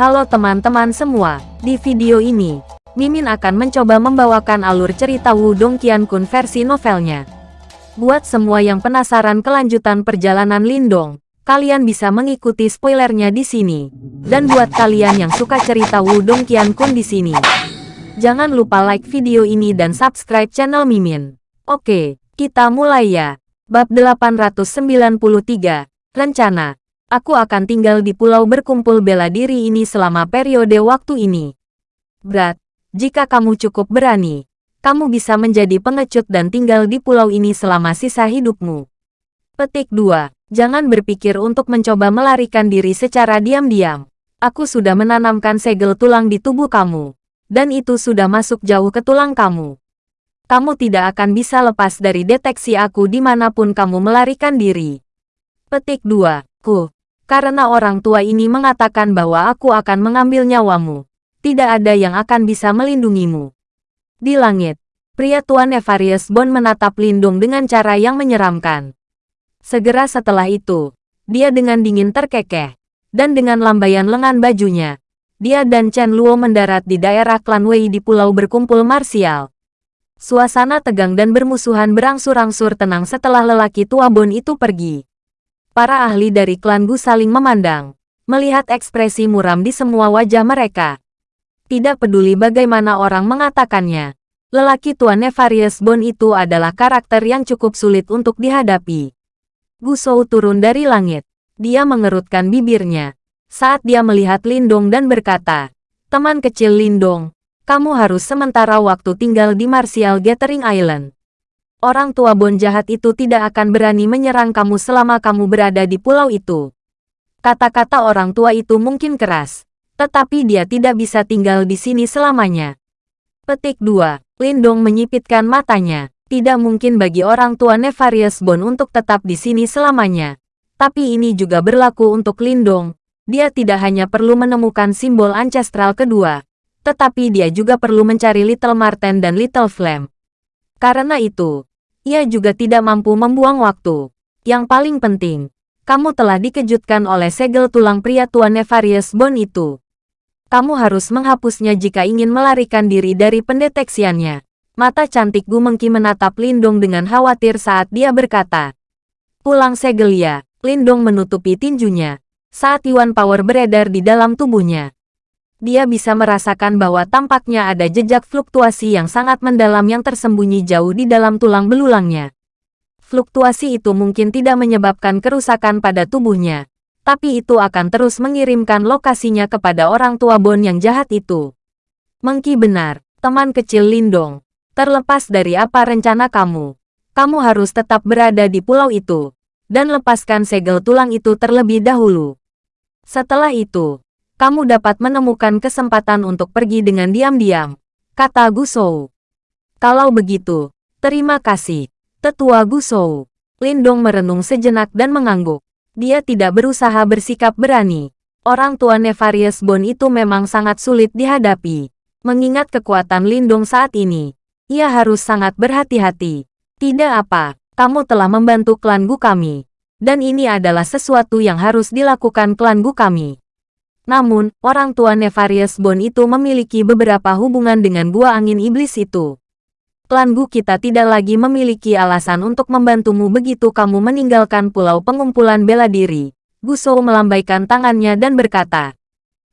Halo teman-teman semua, di video ini, Mimin akan mencoba membawakan alur cerita Wudong Qiankun versi novelnya. Buat semua yang penasaran kelanjutan perjalanan Lindong, kalian bisa mengikuti spoilernya di sini. Dan buat kalian yang suka cerita Wudong Qiankun di sini, jangan lupa like video ini dan subscribe channel Mimin. Oke, kita mulai ya. Bab 893, Rencana Aku akan tinggal di pulau berkumpul bela diri ini selama periode waktu ini. Berat, jika kamu cukup berani, kamu bisa menjadi pengecut dan tinggal di pulau ini selama sisa hidupmu. Petik 2. Jangan berpikir untuk mencoba melarikan diri secara diam-diam. Aku sudah menanamkan segel tulang di tubuh kamu. Dan itu sudah masuk jauh ke tulang kamu. Kamu tidak akan bisa lepas dari deteksi aku di mana pun kamu melarikan diri. Petik 2. Ku, karena orang tua ini mengatakan bahwa aku akan mengambil nyawamu. Tidak ada yang akan bisa melindungimu. Di langit, pria Tuan Evarius Bond menatap Lindung dengan cara yang menyeramkan. Segera setelah itu, dia dengan dingin terkekeh, dan dengan lambaian lengan bajunya, dia dan Chen Luo mendarat di daerah klan Wei di pulau berkumpul marsial. Suasana tegang dan bermusuhan berangsur-angsur tenang setelah lelaki tua Bond itu pergi. Para ahli dari klan Gu saling memandang, melihat ekspresi muram di semua wajah mereka. Tidak peduli bagaimana orang mengatakannya, lelaki tua Nefarious Bone itu adalah karakter yang cukup sulit untuk dihadapi. Gu Shou turun dari langit. Dia mengerutkan bibirnya saat dia melihat Lindong dan berkata, Teman kecil Lindong, kamu harus sementara waktu tinggal di Martial Gathering Island. Orang tua Bon jahat itu tidak akan berani menyerang kamu selama kamu berada di pulau itu. Kata-kata orang tua itu mungkin keras, tetapi dia tidak bisa tinggal di sini selamanya. Petik 2. Lindong menyipitkan matanya. Tidak mungkin bagi orang tua Nefarious Bon untuk tetap di sini selamanya. Tapi ini juga berlaku untuk Lindong. Dia tidak hanya perlu menemukan simbol ancestral kedua, tetapi dia juga perlu mencari Little Marten dan Little Flame. Karena itu, ia juga tidak mampu membuang waktu. Yang paling penting, kamu telah dikejutkan oleh segel tulang pria tua Nefarious Bone itu. Kamu harus menghapusnya jika ingin melarikan diri dari pendeteksiannya. Mata cantik Gu Mengki menatap Lindong dengan khawatir saat dia berkata. Pulang segel ya, Lindong menutupi tinjunya. Saat Yuan Power beredar di dalam tubuhnya dia bisa merasakan bahwa tampaknya ada jejak fluktuasi yang sangat mendalam yang tersembunyi jauh di dalam tulang belulangnya. Fluktuasi itu mungkin tidak menyebabkan kerusakan pada tubuhnya, tapi itu akan terus mengirimkan lokasinya kepada orang tua Bon yang jahat itu. Mengki benar, teman kecil Lindong. Terlepas dari apa rencana kamu, kamu harus tetap berada di pulau itu, dan lepaskan segel tulang itu terlebih dahulu. Setelah itu, kamu dapat menemukan kesempatan untuk pergi dengan diam-diam, kata Gusou. Kalau begitu, terima kasih, tetua Gusou. Lindong merenung sejenak dan mengangguk. Dia tidak berusaha bersikap berani. Orang tua Nefarious Bone itu memang sangat sulit dihadapi. Mengingat kekuatan Lindong saat ini, ia harus sangat berhati-hati. Tidak apa, kamu telah membantu klan Gu kami. Dan ini adalah sesuatu yang harus dilakukan klan Gu kami. Namun, orang tua Nefarious Bone itu memiliki beberapa hubungan dengan buah angin iblis itu. Klan Gu kita tidak lagi memiliki alasan untuk membantumu begitu kamu meninggalkan pulau pengumpulan bela diri. Gu Shou melambaikan tangannya dan berkata,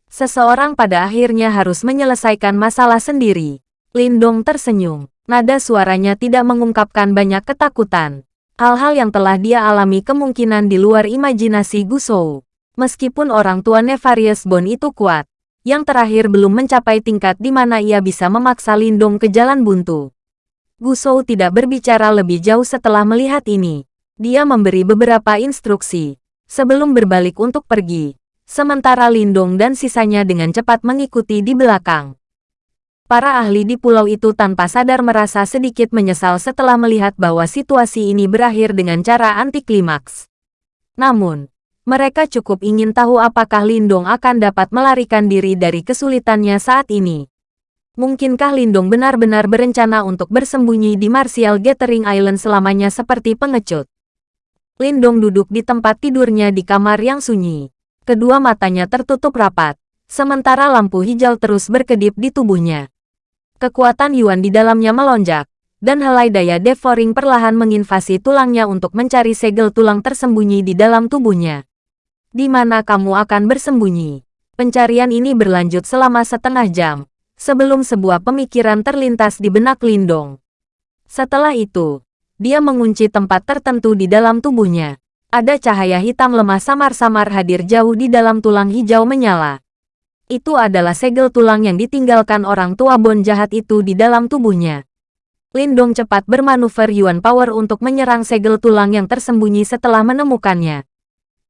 Seseorang pada akhirnya harus menyelesaikan masalah sendiri. Lindong tersenyum. Nada suaranya tidak mengungkapkan banyak ketakutan. Hal-hal yang telah dia alami kemungkinan di luar imajinasi Gu Shou. Meskipun orang tua Nefarious Bone itu kuat, yang terakhir belum mencapai tingkat di mana ia bisa memaksa Lindung ke jalan buntu. Gusou tidak berbicara lebih jauh setelah melihat ini. Dia memberi beberapa instruksi, sebelum berbalik untuk pergi. Sementara Lindung dan sisanya dengan cepat mengikuti di belakang. Para ahli di pulau itu tanpa sadar merasa sedikit menyesal setelah melihat bahwa situasi ini berakhir dengan cara anti klimaks. Namun, mereka cukup ingin tahu apakah Lindong akan dapat melarikan diri dari kesulitannya saat ini. Mungkinkah Lindong benar-benar berencana untuk bersembunyi di Martial Gathering Island selamanya seperti pengecut? Lindong duduk di tempat tidurnya di kamar yang sunyi. Kedua matanya tertutup rapat. sementara lampu hijau terus berkedip di tubuhnya. Kekuatan Yuan di dalamnya melonjak, dan helai daya devouring perlahan menginvasi tulangnya untuk mencari segel tulang tersembunyi di dalam tubuhnya. Di mana kamu akan bersembunyi? Pencarian ini berlanjut selama setengah jam, sebelum sebuah pemikiran terlintas di benak Lindong. Setelah itu, dia mengunci tempat tertentu di dalam tubuhnya. Ada cahaya hitam lemah samar-samar hadir jauh di dalam tulang hijau menyala. Itu adalah segel tulang yang ditinggalkan orang tua Bon jahat itu di dalam tubuhnya. Lindong cepat bermanuver Yuan Power untuk menyerang segel tulang yang tersembunyi setelah menemukannya.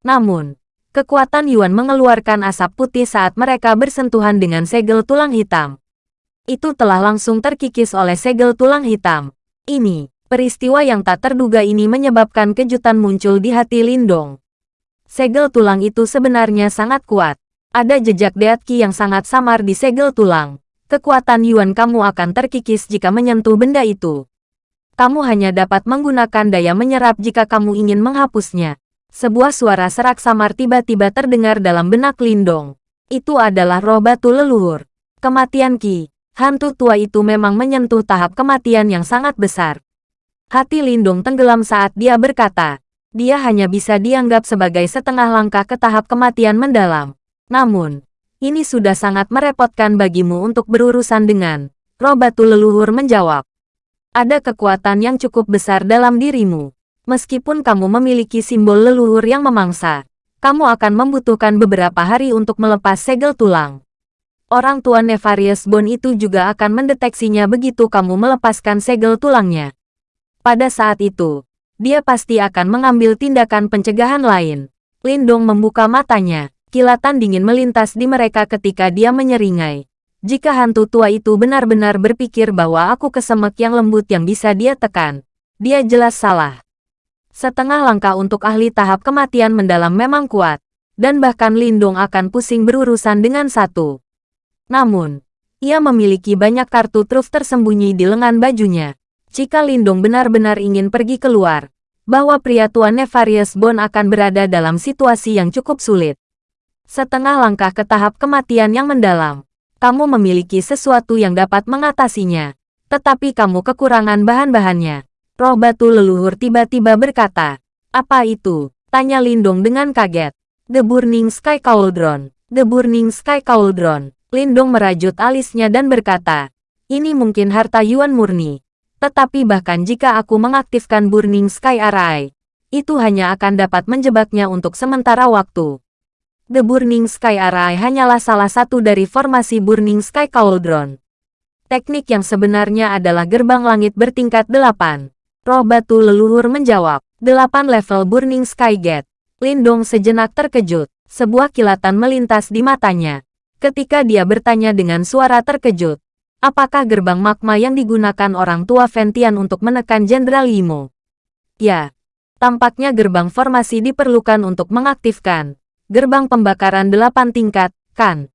Namun, kekuatan Yuan mengeluarkan asap putih saat mereka bersentuhan dengan segel tulang hitam. Itu telah langsung terkikis oleh segel tulang hitam. Ini, Peristiwa yang tak terduga ini menyebabkan kejutan muncul di hati Lindong. Segel tulang itu sebenarnya sangat kuat. Ada jejak Deatki yang sangat samar di segel tulang. Kekuatan Yuan kamu akan terkikis jika menyentuh benda itu. Kamu hanya dapat menggunakan daya menyerap jika kamu ingin menghapusnya. Sebuah suara serak samar tiba-tiba terdengar dalam benak Lindong. Itu adalah roh batu leluhur. Kematian Ki. Hantu tua itu memang menyentuh tahap kematian yang sangat besar. Hati Lindung tenggelam saat dia berkata, dia hanya bisa dianggap sebagai setengah langkah ke tahap kematian mendalam. Namun, ini sudah sangat merepotkan bagimu untuk berurusan dengan. Roh batu leluhur menjawab. Ada kekuatan yang cukup besar dalam dirimu. Meskipun kamu memiliki simbol leluhur yang memangsa, kamu akan membutuhkan beberapa hari untuk melepas segel tulang. Orang tua Nefarious Bone itu juga akan mendeteksinya begitu kamu melepaskan segel tulangnya. Pada saat itu, dia pasti akan mengambil tindakan pencegahan lain. Lindong membuka matanya. Kilatan dingin melintas di mereka ketika dia menyeringai. Jika hantu tua itu benar-benar berpikir bahwa aku kesemek yang lembut yang bisa dia tekan, dia jelas salah. Setengah langkah untuk ahli tahap kematian mendalam memang kuat, dan bahkan Lindong akan pusing berurusan dengan satu. Namun, ia memiliki banyak kartu truf tersembunyi di lengan bajunya jika Lindong benar-benar ingin pergi keluar, bahwa pria tua Nefarious Bone akan berada dalam situasi yang cukup sulit. Setengah langkah ke tahap kematian yang mendalam, kamu memiliki sesuatu yang dapat mengatasinya, tetapi kamu kekurangan bahan-bahannya. Roh batu leluhur tiba-tiba berkata, apa itu? Tanya Lindong dengan kaget. The Burning Sky Cauldron. The Burning Sky Cauldron. Lindong merajut alisnya dan berkata, ini mungkin harta Yuan murni. Tetapi bahkan jika aku mengaktifkan Burning Sky Array, itu hanya akan dapat menjebaknya untuk sementara waktu. The Burning Sky Array hanyalah salah satu dari formasi Burning Sky Cauldron. Teknik yang sebenarnya adalah gerbang langit bertingkat delapan. Roh batu leluhur menjawab, delapan level Burning Sky Gate. Lindong sejenak terkejut, sebuah kilatan melintas di matanya. Ketika dia bertanya dengan suara terkejut, Apakah gerbang magma yang digunakan orang tua Ventian untuk menekan Jenderal Yimo? Ya, tampaknya gerbang formasi diperlukan untuk mengaktifkan gerbang pembakaran delapan tingkat, kan?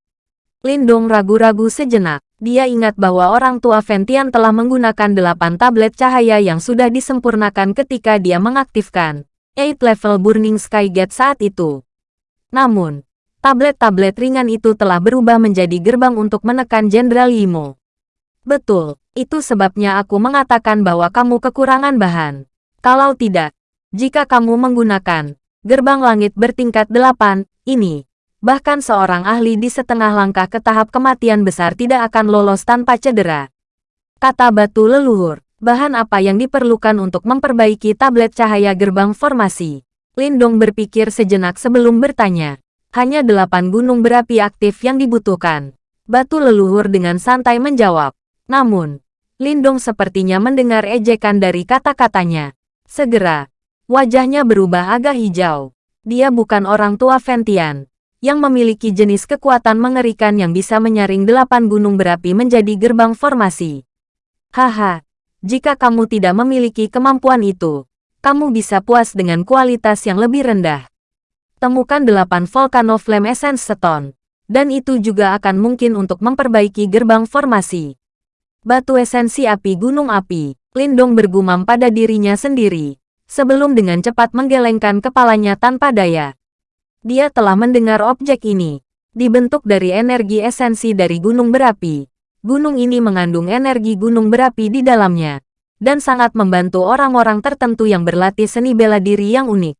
Lindong ragu-ragu sejenak. Dia ingat bahwa orang tua Ventian telah menggunakan delapan tablet cahaya yang sudah disempurnakan ketika dia mengaktifkan 8 level Burning Sky Gate saat itu. Namun, tablet-tablet ringan itu telah berubah menjadi gerbang untuk menekan Jenderal Yimo. Betul, itu sebabnya aku mengatakan bahwa kamu kekurangan bahan. Kalau tidak, jika kamu menggunakan gerbang langit bertingkat delapan ini, bahkan seorang ahli di setengah langkah ke tahap kematian besar tidak akan lolos tanpa cedera. Kata batu leluhur, bahan apa yang diperlukan untuk memperbaiki tablet cahaya gerbang formasi? Lindong berpikir sejenak sebelum bertanya. Hanya delapan gunung berapi aktif yang dibutuhkan. Batu leluhur dengan santai menjawab. Namun, Lindong sepertinya mendengar ejekan dari kata-katanya. Segera, wajahnya berubah agak hijau. Dia bukan orang tua Ventian, yang memiliki jenis kekuatan mengerikan yang bisa menyaring delapan gunung berapi menjadi gerbang formasi. Haha, jika kamu tidak memiliki kemampuan itu, kamu bisa puas dengan kualitas yang lebih rendah. Temukan delapan Volcano Flame Essence Stone, dan itu juga akan mungkin untuk memperbaiki gerbang formasi. Batu esensi api gunung api, Lindong bergumam pada dirinya sendiri, sebelum dengan cepat menggelengkan kepalanya tanpa daya. Dia telah mendengar objek ini, Dibentuk dari energi esensi dari gunung berapi. Gunung ini mengandung energi gunung berapi di dalamnya, dan sangat membantu orang-orang tertentu yang berlatih seni bela diri yang unik.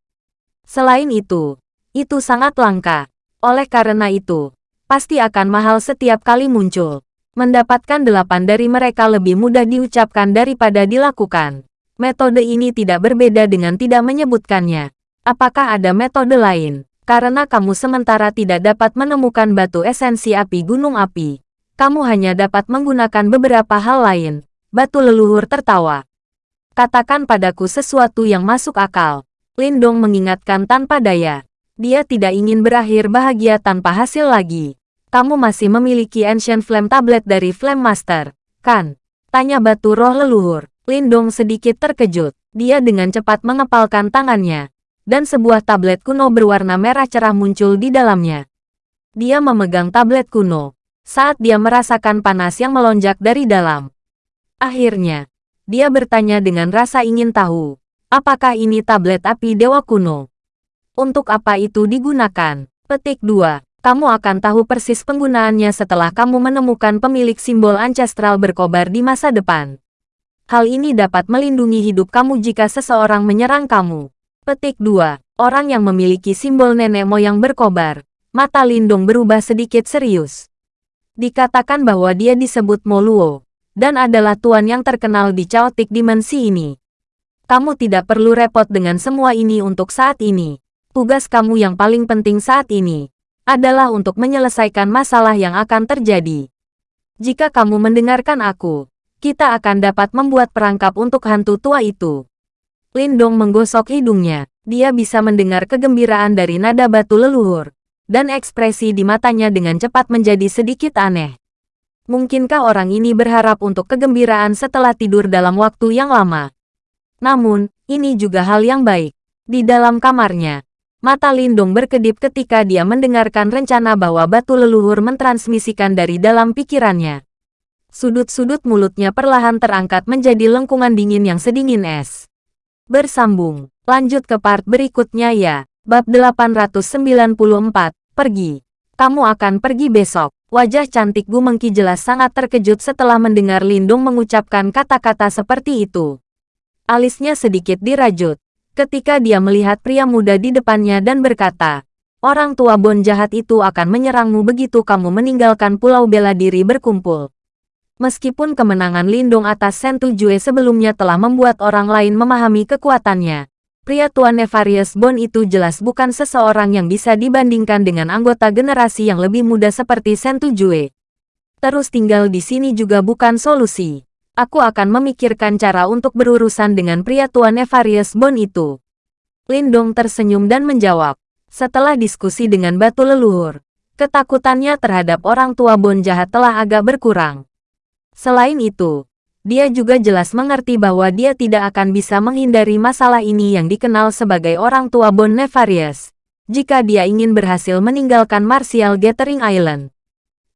Selain itu, itu sangat langka. Oleh karena itu, pasti akan mahal setiap kali muncul. Mendapatkan delapan dari mereka lebih mudah diucapkan daripada dilakukan. Metode ini tidak berbeda dengan tidak menyebutkannya. Apakah ada metode lain? Karena kamu sementara tidak dapat menemukan batu esensi api gunung api, kamu hanya dapat menggunakan beberapa hal lain. Batu leluhur tertawa. Katakan padaku sesuatu yang masuk akal. Lindong mengingatkan tanpa daya. Dia tidak ingin berakhir bahagia tanpa hasil lagi. Kamu masih memiliki Ancient Flame Tablet dari Flame Master, kan? Tanya batu roh leluhur. Lindong sedikit terkejut. Dia dengan cepat mengepalkan tangannya. Dan sebuah tablet kuno berwarna merah cerah muncul di dalamnya. Dia memegang tablet kuno. Saat dia merasakan panas yang melonjak dari dalam. Akhirnya, dia bertanya dengan rasa ingin tahu. Apakah ini tablet api dewa kuno? Untuk apa itu digunakan? Petik 2. Kamu akan tahu persis penggunaannya setelah kamu menemukan pemilik simbol ancestral berkobar di masa depan. Hal ini dapat melindungi hidup kamu jika seseorang menyerang kamu. Petik 2. Orang yang memiliki simbol nenek moyang berkobar. Mata Lindung berubah sedikit serius. Dikatakan bahwa dia disebut Moluo, dan adalah tuan yang terkenal di caotik dimensi ini. Kamu tidak perlu repot dengan semua ini untuk saat ini. Tugas kamu yang paling penting saat ini adalah untuk menyelesaikan masalah yang akan terjadi. Jika kamu mendengarkan aku, kita akan dapat membuat perangkap untuk hantu tua itu. Lindong menggosok hidungnya. Dia bisa mendengar kegembiraan dari nada batu leluhur. Dan ekspresi di matanya dengan cepat menjadi sedikit aneh. Mungkinkah orang ini berharap untuk kegembiraan setelah tidur dalam waktu yang lama? Namun, ini juga hal yang baik. Di dalam kamarnya, mata Lindung berkedip ketika dia mendengarkan rencana bahwa batu leluhur mentransmisikan dari dalam pikirannya. Sudut-sudut mulutnya perlahan terangkat menjadi lengkungan dingin yang sedingin es. Bersambung, lanjut ke part berikutnya ya. Bab 894, pergi. Kamu akan pergi besok. Wajah cantik Gu Mengki jelas sangat terkejut setelah mendengar Lindung mengucapkan kata-kata seperti itu. Alisnya sedikit dirajut. Ketika dia melihat pria muda di depannya dan berkata, Orang tua Bon jahat itu akan menyerangmu begitu kamu meninggalkan pulau bela diri berkumpul. Meskipun kemenangan Lindung atas Sentu Jue sebelumnya telah membuat orang lain memahami kekuatannya, pria tua Nefarious Bon itu jelas bukan seseorang yang bisa dibandingkan dengan anggota generasi yang lebih muda seperti Sentu Jue. Terus tinggal di sini juga bukan solusi aku akan memikirkan cara untuk berurusan dengan pria tua Nefarious Bone itu. Lindong tersenyum dan menjawab. Setelah diskusi dengan batu leluhur, ketakutannya terhadap orang tua Bon jahat telah agak berkurang. Selain itu, dia juga jelas mengerti bahwa dia tidak akan bisa menghindari masalah ini yang dikenal sebagai orang tua Bon Nefarious, jika dia ingin berhasil meninggalkan Martial Gathering Island.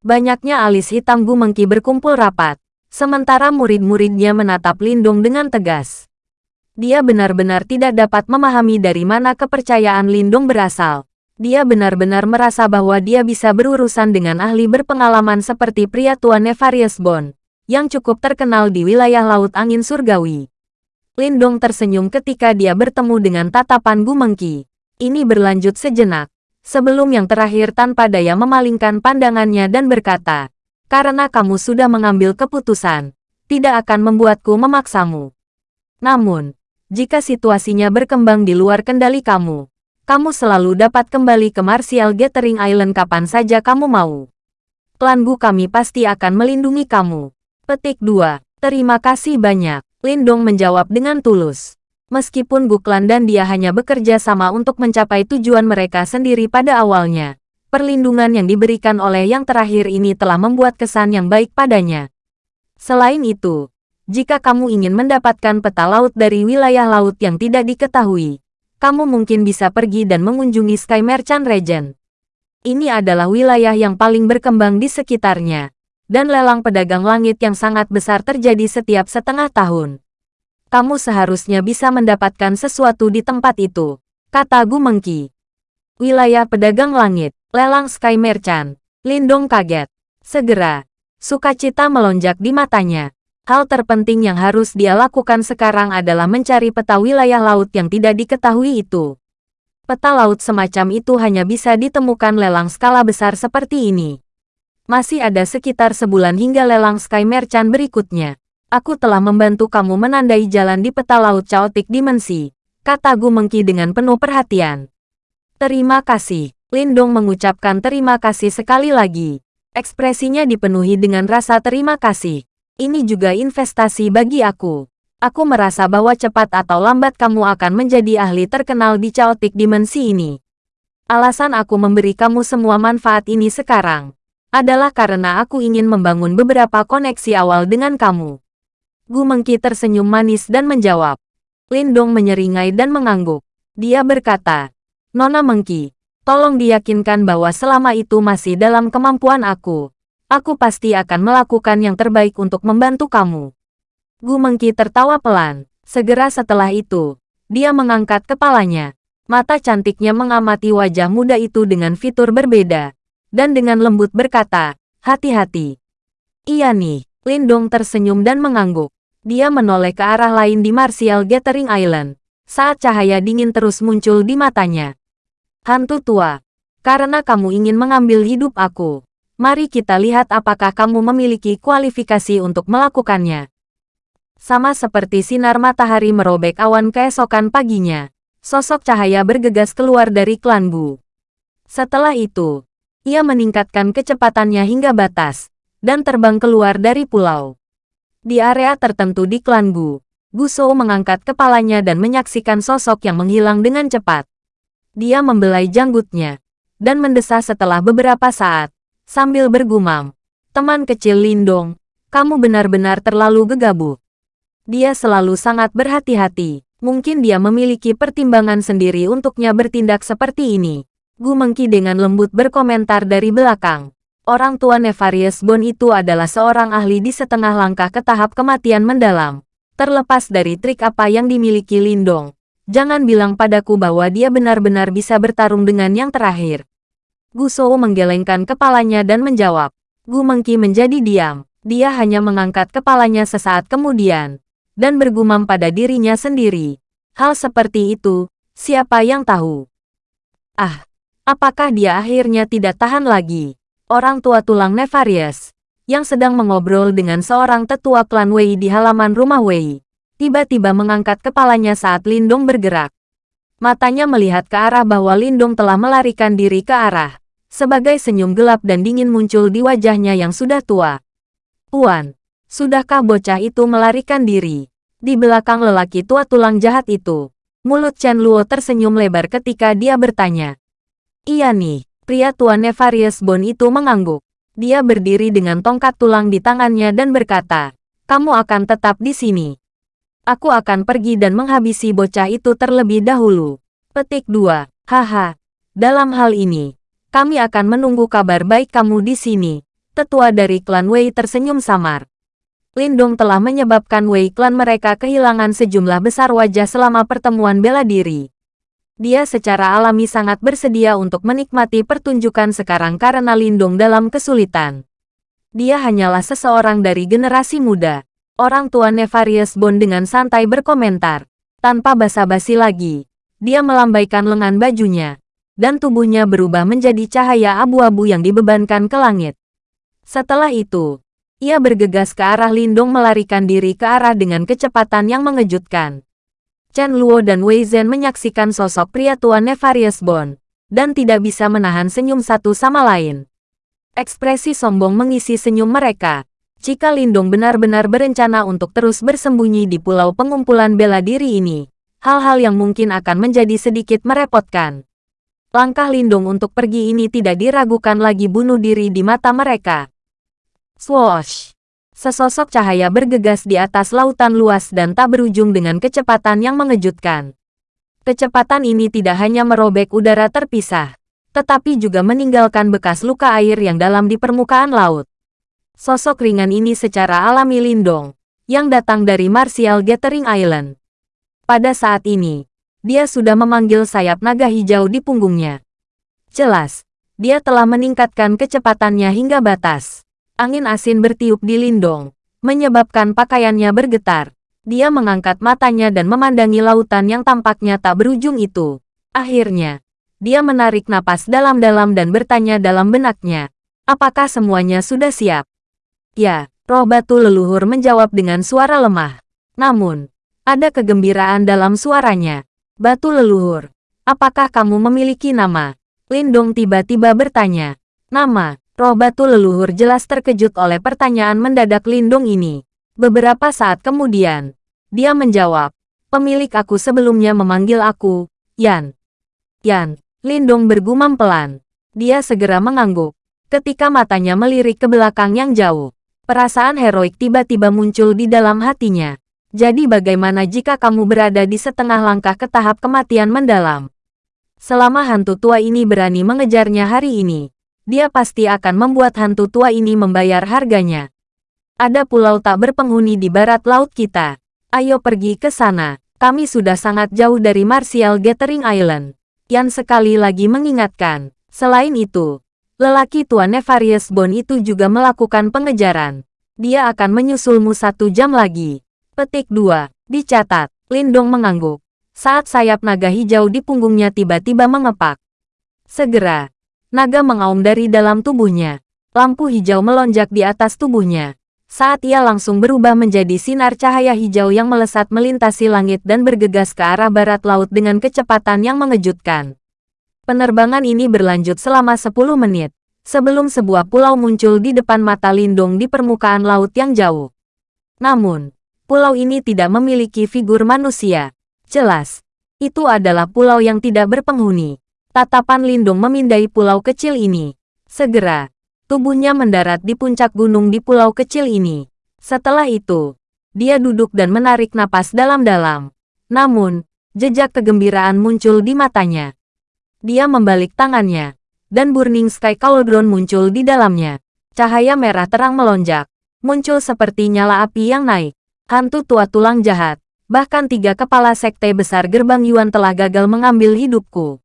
Banyaknya alis hitam Gumengki berkumpul rapat, Sementara murid-muridnya menatap Lindung dengan tegas. Dia benar-benar tidak dapat memahami dari mana kepercayaan Lindung berasal. Dia benar-benar merasa bahwa dia bisa berurusan dengan ahli berpengalaman seperti pria tua Nefarious Bond, yang cukup terkenal di wilayah Laut Angin Surgawi. Lindong tersenyum ketika dia bertemu dengan tatapan Gumengki. Ini berlanjut sejenak, sebelum yang terakhir tanpa daya memalingkan pandangannya dan berkata, karena kamu sudah mengambil keputusan, tidak akan membuatku memaksamu. Namun, jika situasinya berkembang di luar kendali kamu, kamu selalu dapat kembali ke Martial Gathering Island kapan saja kamu mau. Klan Gu kami pasti akan melindungi kamu. Petik 2. Terima kasih banyak. Lindong menjawab dengan tulus. Meskipun Gu Klan dan dia hanya bekerja sama untuk mencapai tujuan mereka sendiri pada awalnya, perlindungan yang diberikan oleh yang terakhir ini telah membuat kesan yang baik padanya. Selain itu, jika kamu ingin mendapatkan peta laut dari wilayah laut yang tidak diketahui, kamu mungkin bisa pergi dan mengunjungi Sky Merchant Region. Ini adalah wilayah yang paling berkembang di sekitarnya, dan lelang pedagang langit yang sangat besar terjadi setiap setengah tahun. Kamu seharusnya bisa mendapatkan sesuatu di tempat itu, kata Gu Mengki. Wilayah pedagang langit, Lelang Sky Merchant. Lindong kaget. Segera, sukacita melonjak di matanya. Hal terpenting yang harus dia lakukan sekarang adalah mencari peta wilayah laut yang tidak diketahui itu. Peta laut semacam itu hanya bisa ditemukan lelang skala besar seperti ini. Masih ada sekitar sebulan hingga lelang Sky Merchant berikutnya. Aku telah membantu kamu menandai jalan di peta laut caotik dimensi, kata Gu Mengki dengan penuh perhatian. Terima kasih. Lindong mengucapkan terima kasih sekali lagi. Ekspresinya dipenuhi dengan rasa terima kasih. Ini juga investasi bagi aku. Aku merasa bahwa cepat atau lambat kamu akan menjadi ahli terkenal di caotik dimensi ini. Alasan aku memberi kamu semua manfaat ini sekarang adalah karena aku ingin membangun beberapa koneksi awal dengan kamu. Gu Mengki tersenyum manis dan menjawab. Lindong menyeringai dan mengangguk. Dia berkata, Nona Mengki, Tolong diyakinkan bahwa selama itu masih dalam kemampuan aku. Aku pasti akan melakukan yang terbaik untuk membantu kamu. Gu Mengki tertawa pelan. Segera setelah itu, dia mengangkat kepalanya. Mata cantiknya mengamati wajah muda itu dengan fitur berbeda. Dan dengan lembut berkata, hati-hati. Iya nih, Lindong tersenyum dan mengangguk. Dia menoleh ke arah lain di Martial Gathering Island. Saat cahaya dingin terus muncul di matanya. Hantu tua, karena kamu ingin mengambil hidup aku. Mari kita lihat apakah kamu memiliki kualifikasi untuk melakukannya. Sama seperti sinar matahari merobek awan keesokan paginya, sosok cahaya bergegas keluar dari klan Bu. Setelah itu, ia meningkatkan kecepatannya hingga batas, dan terbang keluar dari pulau. Di area tertentu di klan Bu, Guso mengangkat kepalanya dan menyaksikan sosok yang menghilang dengan cepat. Dia membelai janggutnya dan mendesah setelah beberapa saat, sambil bergumam. Teman kecil Lindong, kamu benar-benar terlalu gegabah. Dia selalu sangat berhati-hati. Mungkin dia memiliki pertimbangan sendiri untuknya bertindak seperti ini. Gu Mengki dengan lembut berkomentar dari belakang. Orang tua Nefarious Bone itu adalah seorang ahli di setengah langkah ke tahap kematian mendalam. Terlepas dari trik apa yang dimiliki Lindong, Jangan bilang padaku bahwa dia benar-benar bisa bertarung dengan yang terakhir. Gu Shou menggelengkan kepalanya dan menjawab. Gu Mengki menjadi diam. Dia hanya mengangkat kepalanya sesaat kemudian. Dan bergumam pada dirinya sendiri. Hal seperti itu, siapa yang tahu? Ah, apakah dia akhirnya tidak tahan lagi? Orang tua tulang Nefarious, yang sedang mengobrol dengan seorang tetua klan Wei di halaman rumah Wei tiba-tiba mengangkat kepalanya saat Lindong bergerak. Matanya melihat ke arah bahwa Lindong telah melarikan diri ke arah. Sebagai senyum gelap dan dingin muncul di wajahnya yang sudah tua. Puan, sudahkah bocah itu melarikan diri? Di belakang lelaki tua tulang jahat itu, mulut Chen Luo tersenyum lebar ketika dia bertanya. Iya nih, pria tua Nefarious Bone itu mengangguk. Dia berdiri dengan tongkat tulang di tangannya dan berkata, kamu akan tetap di sini. Aku akan pergi dan menghabisi bocah itu terlebih dahulu. Petik 2. Haha. Dalam hal ini, kami akan menunggu kabar baik kamu di sini. Tetua dari klan Wei tersenyum samar. Lindong telah menyebabkan Wei klan mereka kehilangan sejumlah besar wajah selama pertemuan bela diri. Dia secara alami sangat bersedia untuk menikmati pertunjukan sekarang karena Lindong dalam kesulitan. Dia hanyalah seseorang dari generasi muda Orang tua Nefarious Bone dengan santai berkomentar. Tanpa basa-basi lagi, dia melambaikan lengan bajunya, dan tubuhnya berubah menjadi cahaya abu-abu yang dibebankan ke langit. Setelah itu, ia bergegas ke arah Lindong melarikan diri ke arah dengan kecepatan yang mengejutkan. Chen Luo dan Wei Zhen menyaksikan sosok pria tua Nefarious Bone, dan tidak bisa menahan senyum satu sama lain. Ekspresi sombong mengisi senyum mereka, jika Lindong benar-benar berencana untuk terus bersembunyi di pulau pengumpulan bela diri ini, hal-hal yang mungkin akan menjadi sedikit merepotkan. Langkah Lindong untuk pergi ini tidak diragukan lagi bunuh diri di mata mereka. Swoosh! Sesosok cahaya bergegas di atas lautan luas dan tak berujung dengan kecepatan yang mengejutkan. Kecepatan ini tidak hanya merobek udara terpisah, tetapi juga meninggalkan bekas luka air yang dalam di permukaan laut. Sosok ringan ini secara alami Lindong, yang datang dari Martial Gathering Island. Pada saat ini, dia sudah memanggil sayap naga hijau di punggungnya. Jelas, Dia telah meningkatkan kecepatannya hingga batas. Angin asin bertiup di Lindong, menyebabkan pakaiannya bergetar. Dia mengangkat matanya dan memandangi lautan yang tampaknya tak berujung itu. Akhirnya, dia menarik napas dalam-dalam dan bertanya dalam benaknya, apakah semuanya sudah siap? Ya, roh batu leluhur menjawab dengan suara lemah. Namun, ada kegembiraan dalam suaranya. Batu leluhur, apakah kamu memiliki nama? Lindong tiba-tiba bertanya. Nama, roh batu leluhur jelas terkejut oleh pertanyaan mendadak Lindong ini. Beberapa saat kemudian, dia menjawab, pemilik aku sebelumnya memanggil aku, Yan. Yan, Lindong bergumam pelan. Dia segera mengangguk. Ketika matanya melirik ke belakang yang jauh, perasaan heroik tiba-tiba muncul di dalam hatinya. Jadi bagaimana jika kamu berada di setengah langkah ke tahap kematian mendalam? Selama hantu tua ini berani mengejarnya hari ini, dia pasti akan membuat hantu tua ini membayar harganya. Ada pulau tak berpenghuni di barat laut kita. Ayo pergi ke sana. Kami sudah sangat jauh dari Martial Gathering Island. Yan sekali lagi mengingatkan. Selain itu, lelaki tua Nefarious Bone itu juga melakukan pengejaran. Dia akan menyusulmu satu jam lagi. Petik 2. Dicatat. Lindong mengangguk saat sayap naga hijau di punggungnya tiba-tiba mengepak. Segera, naga mengaum dari dalam tubuhnya. Lampu hijau melonjak di atas tubuhnya. Saat ia langsung berubah menjadi sinar cahaya hijau yang melesat melintasi langit dan bergegas ke arah barat laut dengan kecepatan yang mengejutkan. Penerbangan ini berlanjut selama 10 menit, sebelum sebuah pulau muncul di depan mata Lindung di permukaan laut yang jauh. Namun, pulau ini tidak memiliki figur manusia. Jelas, itu adalah pulau yang tidak berpenghuni. Tatapan Lindung memindai pulau kecil ini. Segera, tubuhnya mendarat di puncak gunung di pulau kecil ini. Setelah itu, dia duduk dan menarik napas dalam-dalam. Namun, jejak kegembiraan muncul di matanya. Dia membalik tangannya, dan Burning Sky Cauldron muncul di dalamnya. Cahaya merah terang melonjak, muncul seperti nyala api yang naik. Hantu tua tulang jahat, Bahkan tiga kepala sekte besar gerbang Yuan telah gagal mengambil hidupku.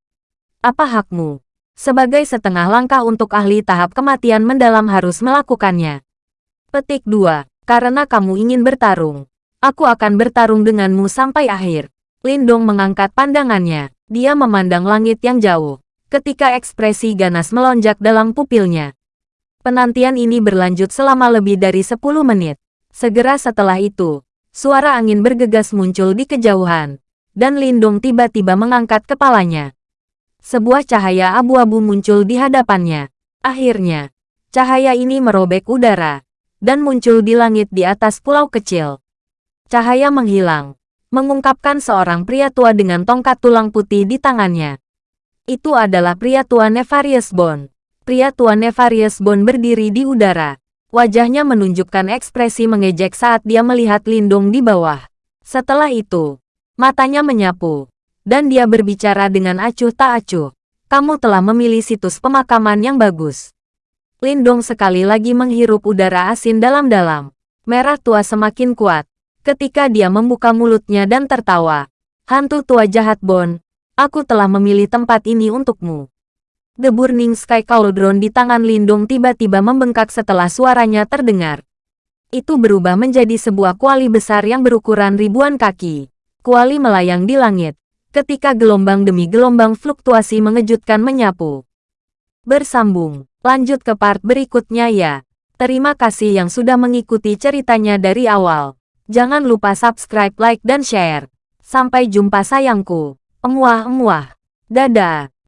Apa hakmu? Sebagai setengah langkah untuk ahli tahap kematian mendalam harus melakukannya. Petik 2. Karena kamu ingin bertarung. Aku akan bertarung denganmu sampai akhir. Lindong mengangkat pandangannya. Dia memandang langit yang jauh. Ketika ekspresi ganas melonjak dalam pupilnya. Penantian ini berlanjut selama lebih dari 10 menit. Segera setelah itu, Suara angin bergegas muncul di kejauhan, dan Lindung tiba-tiba mengangkat kepalanya. Sebuah cahaya abu-abu muncul di hadapannya. Akhirnya, cahaya ini merobek udara, dan muncul di langit di atas pulau kecil. Cahaya menghilang, mengungkapkan seorang pria tua dengan tongkat tulang putih di tangannya. Itu adalah pria tua Nefarious Bone. Pria tua Nefarious Bone berdiri di udara, Wajahnya menunjukkan ekspresi mengejek saat dia melihat Lindung di bawah. Setelah itu, matanya menyapu, dan dia berbicara dengan acuh tak acuh. Kamu telah memilih situs pemakaman yang bagus. Lindung sekali lagi menghirup udara asin dalam-dalam. Merah tua semakin kuat. Ketika dia membuka mulutnya dan tertawa. Hantu tua jahat Bon, aku telah memilih tempat ini untukmu. The Burning Sky Cauldron di tangan Lindung tiba-tiba membengkak setelah suaranya terdengar. Itu berubah menjadi sebuah kuali besar yang berukuran ribuan kaki. Kuali melayang di langit, ketika gelombang demi gelombang fluktuasi mengejutkan menyapu. Bersambung, lanjut ke part berikutnya ya. Terima kasih yang sudah mengikuti ceritanya dari awal. Jangan lupa subscribe, like, dan share. Sampai jumpa sayangku. Emuah-emuah. Dadah.